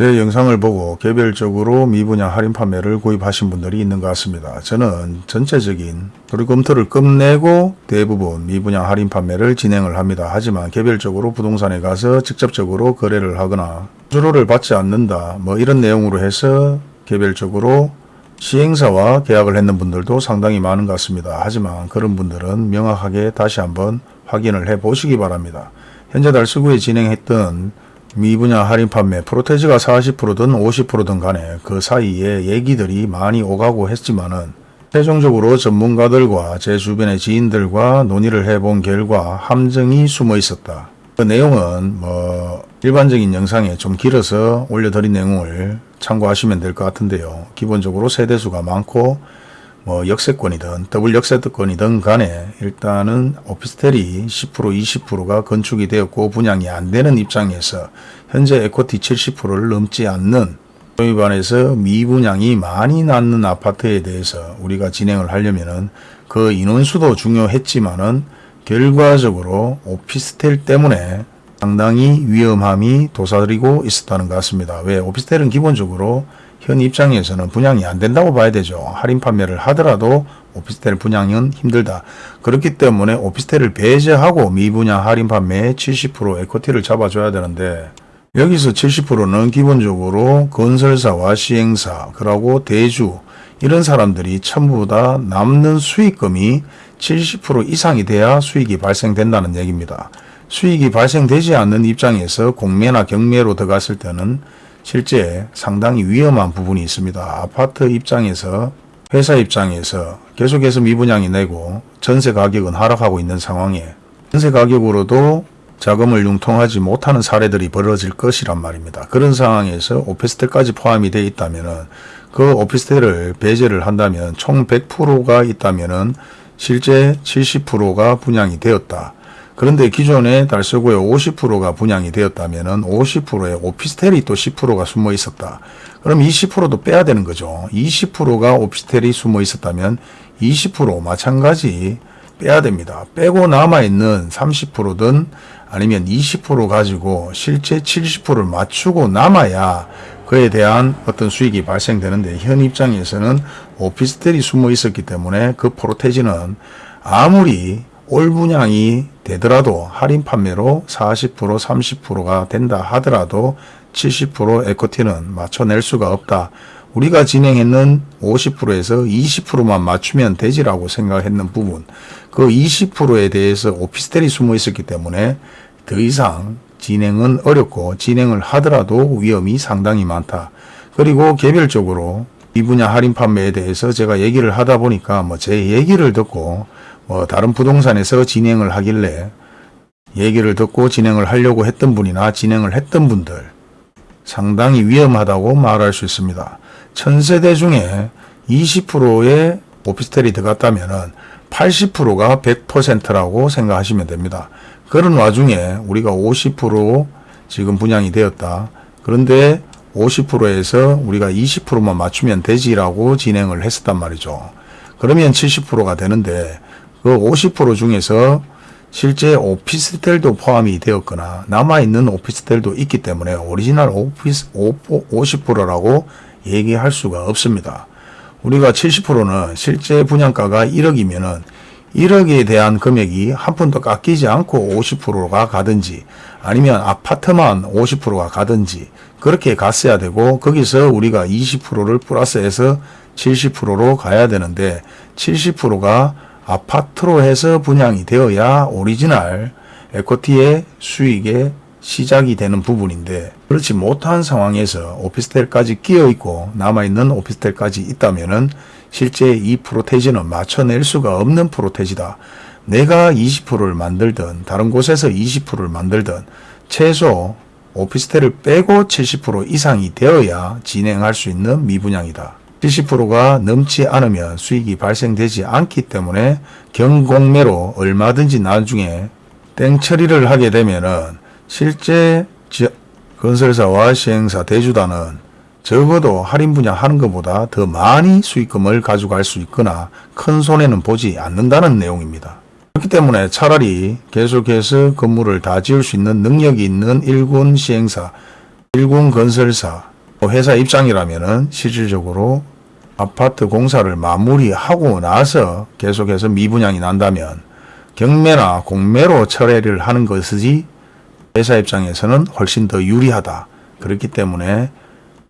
제 영상을 보고 개별적으로 미분양 할인 판매를 구입하신 분들이 있는 것 같습니다. 저는 전체적인 도리 검토를 끝내고 대부분 미분양 할인 판매를 진행을 합니다. 하지만 개별적으로 부동산에 가서 직접적으로 거래를 하거나 수수료를 받지 않는다 뭐 이런 내용으로 해서 개별적으로 시행사와 계약을 했는 분들도 상당히 많은 것 같습니다. 하지만 그런 분들은 명확하게 다시 한번 확인을 해 보시기 바랍니다. 현재 달서구에 진행했던 미분양 할인 판매 프로테지가 40%든 50%든 간에 그 사이에 얘기들이 많이 오가고 했지만은 최종적으로 전문가들과 제 주변의 지인들과 논의를 해본 결과 함정이 숨어 있었다. 그 내용은 뭐 일반적인 영상에 좀 길어서 올려드린 내용을 참고하시면 될 것 같은데요. 기본적으로 세대수가 많고 뭐 역세권이든 더블 역세권이든 간에 일단은 오피스텔이 10% 20%가 건축이 되었고 분양이 안 되는 입장에서 현재 에코티 70%를 넘지 않는 소위 반해서 미분양이 많이 낳는 아파트에 대해서 우리가 진행을 하려면은 그 인원수도 중요했지만은 결과적으로 오피스텔 때문에 상당히 위험함이 도사리고 있었다는 것 같습니다. 왜 오피스텔은 기본적으로 현 입장에서는 분양이 안 된다고 봐야 되죠. 할인 판매를 하더라도 오피스텔 분양은 힘들다. 그렇기 때문에 오피스텔을 배제하고 미분양 할인 판매에 70% 에코티를 잡아줘야 되는데 여기서 70%는 기본적으로 건설사와 시행사 그리고 대주 이런 사람들이 전부 다 남는 수익금이 70% 이상이 돼야 수익이 발생된다는 얘기입니다. 수익이 발생되지 않는 입장에서 공매나 경매로 들어갔을 때는 실제 상당히 위험한 부분이 있습니다. 아파트 입장에서 회사 입장에서 계속해서 미분양이 내고 전세 가격은 하락하고 있는 상황에 전세 가격으로도 자금을 융통하지 못하는 사례들이 벌어질 것이란 말입니다. 그런 상황에서 오피스텔까지 포함이 되어 있다면 그 오피스텔을 배제를 한다면 총 100%가 있다면 실제 70%가 분양이 되었다. 그런데 기존에 달서구에 50%가 분양이 되었다면 50%에 오피스텔이 또 10%가 숨어 있었다. 그럼 20%도 빼야 되는 거죠. 20%가 오피스텔이 숨어 있었다면 20% 마찬가지 빼야 됩니다. 빼고 남아있는 30%든 아니면 20% 가지고 실제 70%를 맞추고 남아야 그에 대한 어떤 수익이 발생되는데 현 입장에서는 오피스텔이 숨어 있었기 때문에 그 프로테지는 아무리 올 분양이 되더라도 할인 판매로 40% 30%가 된다 하더라도 70% 에코티는 맞춰낼 수가 없다. 우리가 진행했는 50%에서 20%만 맞추면 되지라고 생각했는 부분 그 20%에 대해서 오피스텔이 숨어 있었기 때문에 더 이상 진행은 어렵고 진행을 하더라도 위험이 상당히 많다. 그리고 개별적으로 이 분야 할인 판매에 대해서 제가 얘기를 하다 보니까 뭐 제 얘기를 듣고 뭐 다른 부동산에서 진행을 하길래 얘기를 듣고 진행을 하려고 했던 분이나 진행을 했던 분들 상당히 위험하다고 말할 수 있습니다. 천세대 중에 20%의 오피스텔이 들어갔다면 80%가 100%라고 생각하시면 됩니다. 그런 와중에 우리가 50% 지금 분양이 되었다. 그런데 50%에서 우리가 20%만 맞추면 되지라고 진행을 했었단 말이죠. 그러면 70%가 되는데 그 50% 중에서 실제 오피스텔도 포함이 되었거나 남아있는 오피스텔도 있기 때문에 오리지널 오피스 50%라고 얘기할 수가 없습니다. 우리가 70%는 실제 분양가가 1억이면 은 1억에 대한 금액이 한 푼도 깎이지 않고 50%가 가든지 아니면 아파트만 50%가 가든지 그렇게 갔어야 되고 거기서 우리가 20%를 플러스해서 70%로 가야 되는데 70%가 아파트로 해서 분양이 되어야 오리지널 equity의 수익의 시작이 되는 부분인데 그렇지 못한 상황에서 오피스텔까지 끼어 있고 남아있는 오피스텔까지 있다면 은 실제 이 프로테지는 맞춰낼 수가 없는 프로테지다. 내가 20%를 만들든 다른 곳에서 20%를 만들든 최소 오피스텔을 빼고 70% 이상이 되어야 진행할 수 있는 미분양이다. 70%가 넘지 않으면 수익이 발생되지 않기 때문에 경공매로 얼마든지 나중에 땡처리를 하게 되면 은 실제 건설사와 시행사 대주단은 적어도 할인 분양하는 것보다 더 많이 수익금을 가져갈 수 있거나 큰 손해는 보지 않는다는 내용입니다. 그렇기 때문에 차라리 계속해서 건물을 다 지을 수 있는 능력이 있는 일군 시행사, 일군 건설사 또 회사 입장이라면은 실질적으로 아파트 공사를 마무리하고 나서 계속해서 미분양이 난다면 경매나 공매로 철회를 하는 것이지 회사 입장에서는 훨씬 더 유리하다. 그렇기 때문에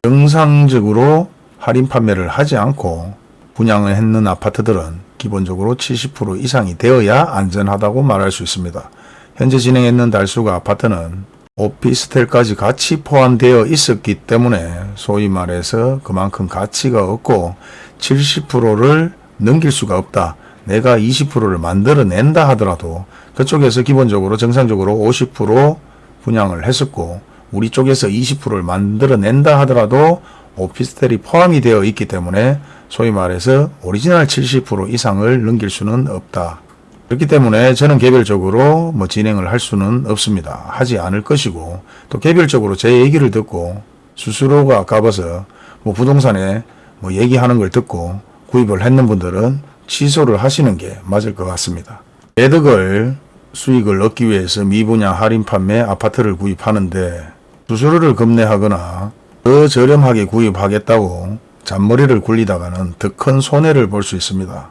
정상적으로 할인 판매를 하지 않고 분양을 했는 아파트들은 기본적으로 70% 이상이 되어야 안전하다고 말할 수 있습니다. 현재 진행했는 달수가 아파트는 오피스텔까지 같이 포함되어 있었기 때문에 소위 말해서 그만큼 가치가 없고 70%를 넘길 수가 없다. 내가 20%를 만들어낸다 하더라도 그쪽에서 기본적으로 정상적으로 50% 분양을 했었고 우리 쪽에서 20%를 만들어낸다 하더라도 오피스텔이 포함이 되어 있기 때문에 소위 말해서 오리지널 70% 이상을 넘길 수는 없다. 그렇기 때문에 저는 개별적으로 뭐 진행을 할 수는 없습니다. 하지 않을 것이고 또 개별적으로 제 얘기를 듣고 스스로가 가봐서 뭐 부동산에 뭐 얘기하는 걸 듣고 구입을 했는 분들은 취소를 하시는 게 맞을 것 같습니다. 매득을 수익을 얻기 위해서 미분양 할인 판매 아파트를 구입하는데 수수료를 급내하거나 더 저렴하게 구입하겠다고 잔머리를 굴리다가는 더 큰 손해를 볼 수 있습니다.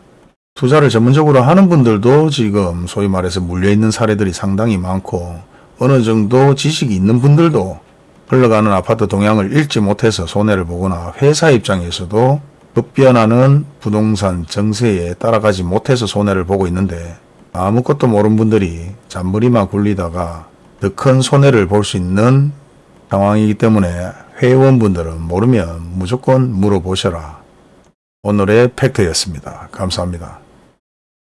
투자를 전문적으로 하는 분들도 지금 소위 말해서 물려있는 사례들이 상당히 많고 어느 정도 지식이 있는 분들도 흘러가는 아파트 동향을 읽지 못해서 손해를 보거나 회사 입장에서도 급변하는 부동산 정세에 따라가지 못해서 손해를 보고 있는데 아무것도 모르는 분들이 잔머리만 굴리다가 더 큰 손해를 볼 수 있는 상황이기 때문에 회원분들은 모르면 무조건 물어보셔라. 오늘의 팩트였습니다. 감사합니다.